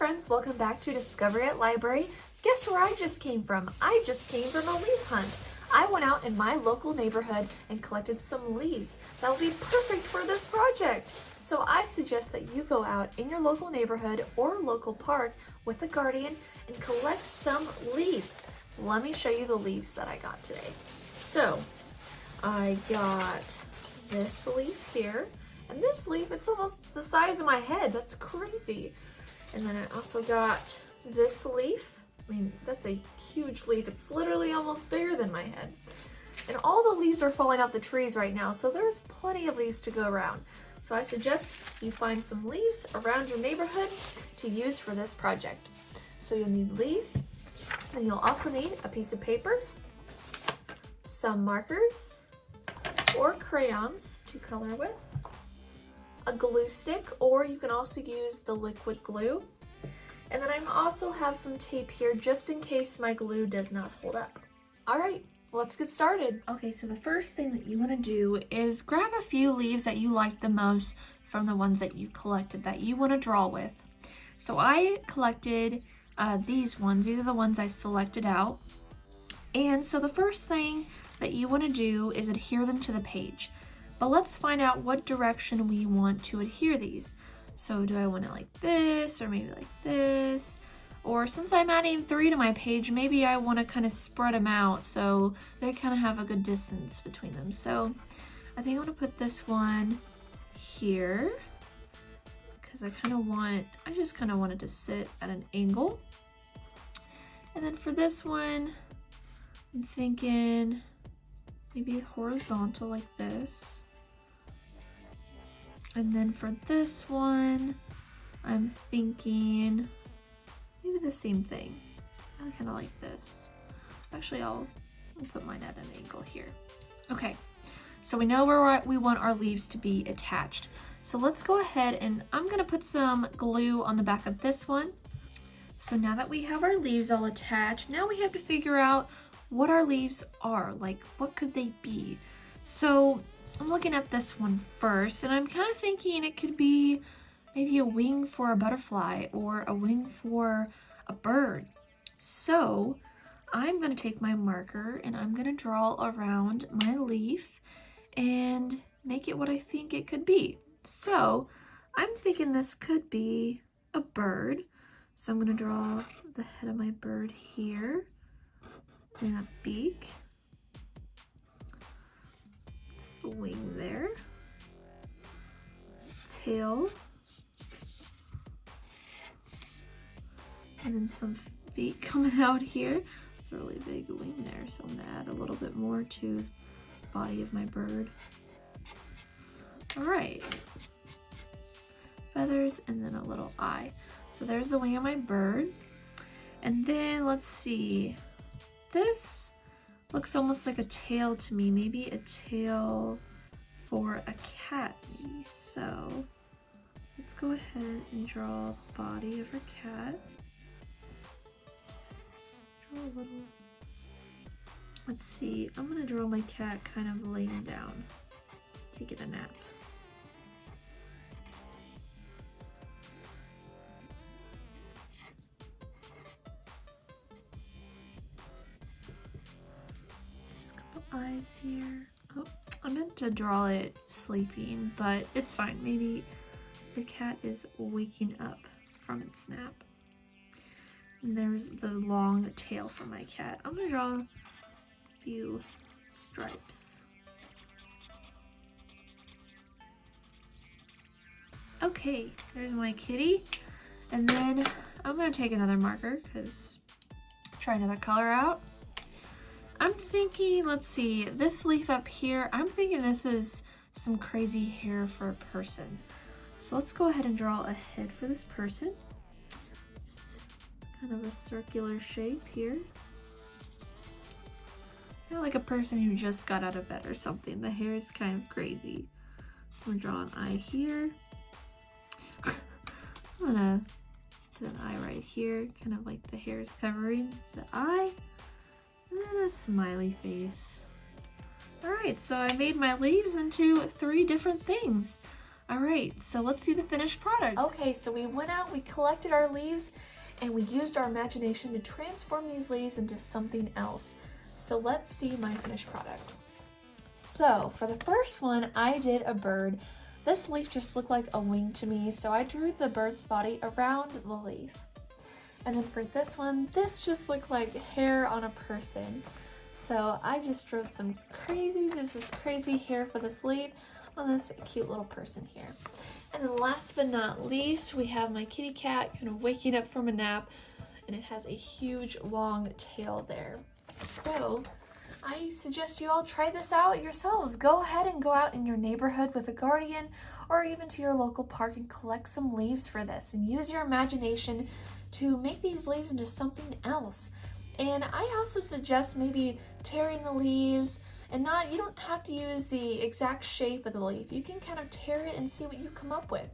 friends, welcome back to Discovery at Library. Guess where I just came from? I just came from a leaf hunt. I went out in my local neighborhood and collected some leaves that will be perfect for this project. So I suggest that you go out in your local neighborhood or local park with a guardian and collect some leaves. Let me show you the leaves that I got today. So I got this leaf here and this leaf, it's almost the size of my head. That's crazy. And then I also got this leaf. I mean, that's a huge leaf. It's literally almost bigger than my head. And all the leaves are falling off the trees right now, so there's plenty of leaves to go around. So I suggest you find some leaves around your neighborhood to use for this project. So you'll need leaves, and you'll also need a piece of paper, some markers, or crayons to color with, a glue stick, or you can also use the liquid glue. And then I also have some tape here just in case my glue does not hold up. All right, let's get started. Okay, so the first thing that you wanna do is grab a few leaves that you like the most from the ones that you collected that you wanna draw with. So I collected uh, these ones, these are the ones I selected out. And so the first thing that you wanna do is adhere them to the page. But let's find out what direction we want to adhere these. So do I want it like this or maybe like this? Or since I'm adding three to my page, maybe I want to kind of spread them out so they kind of have a good distance between them. So I think I'm going to put this one here because I kind of want, I just kind of wanted to sit at an angle. And then for this one, I'm thinking maybe horizontal like this. And then for this one, I'm thinking maybe the same thing. I kind of like this. Actually, I'll, I'll put mine at an angle here. Okay, so we know where we want our leaves to be attached. So let's go ahead and I'm gonna put some glue on the back of this one. So now that we have our leaves all attached, now we have to figure out what our leaves are. Like, what could they be? So I'm looking at this one first, and I'm kind of thinking it could be maybe a wing for a butterfly or a wing for a bird. So I'm going to take my marker and I'm going to draw around my leaf and make it what I think it could be. So I'm thinking this could be a bird. So I'm going to draw the head of my bird here and a beak wing there. Tail. And then some feet coming out here. It's a really big wing there, so I'm gonna add a little bit more to the body of my bird. All right. Feathers and then a little eye. So there's the wing of my bird. And then let's see, this Looks almost like a tail to me. Maybe a tail for a cat. So let's go ahead and draw the body of her cat. Draw a little. Let's see. I'm gonna draw my cat kind of laying down, taking a nap. Eyes here. Oh, I meant to draw it sleeping, but it's fine. Maybe the cat is waking up from its nap. And there's the long tail for my cat. I'm gonna draw a few stripes. Okay, there's my kitty. And then I'm gonna take another marker because try another color out. Thinking, let's see, this leaf up here, I'm thinking this is some crazy hair for a person. So let's go ahead and draw a head for this person. Just kind of a circular shape here. Kind of like a person who just got out of bed or something. The hair is kind of crazy. I'm gonna draw an eye here. I'm gonna do an eye right here, kind of like the hair is covering the eye. And a smiley face. Alright, so I made my leaves into three different things. All right, so let's see the finished product. Okay, so we went out, we collected our leaves, and we used our imagination to transform these leaves into something else. So let's see my finished product. So for the first one, I did a bird. This leaf just looked like a wing to me, so I drew the bird's body around the leaf. And then for this one, this just looked like hair on a person. So I just drew some crazy, just this crazy hair for this leaf on this cute little person here. And then last but not least, we have my kitty cat kind of waking up from a nap and it has a huge long tail there. So I suggest you all try this out yourselves. Go ahead and go out in your neighborhood with a guardian or even to your local park and collect some leaves for this and use your imagination to make these leaves into something else. And I also suggest maybe tearing the leaves and not, you don't have to use the exact shape of the leaf. You can kind of tear it and see what you come up with.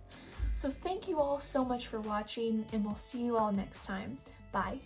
So thank you all so much for watching and we'll see you all next time. Bye.